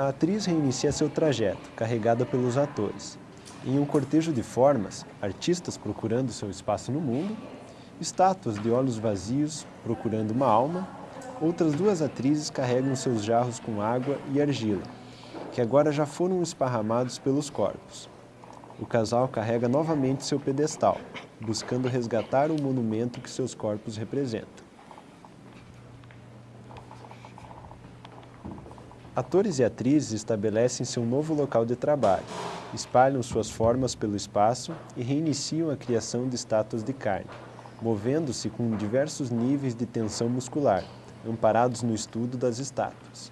a atriz reinicia seu trajeto, carregada pelos atores. Em um cortejo de formas, artistas procurando seu espaço no mundo, estátuas de olhos vazios procurando uma alma, outras duas atrizes carregam seus jarros com água e argila, que agora já foram esparramados pelos corpos. O casal carrega novamente seu pedestal, buscando resgatar o monumento que seus corpos representam. Atores e atrizes estabelecem seu novo local de trabalho, espalham suas formas pelo espaço e reiniciam a criação de estátuas de carne, movendo-se com diversos níveis de tensão muscular, amparados no estudo das estátuas.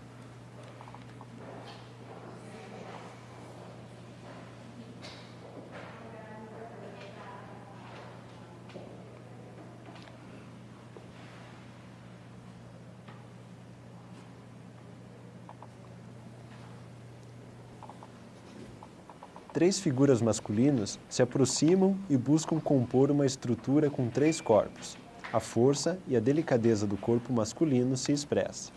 Três figuras masculinas se aproximam e buscam compor uma estrutura com três corpos. A força e a delicadeza do corpo masculino se expressa.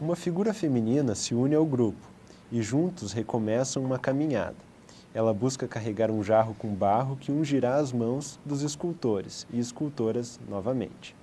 Uma figura feminina se une ao grupo e juntos recomeçam uma caminhada. Ela busca carregar um jarro com barro que ungirá as mãos dos escultores e escultoras novamente.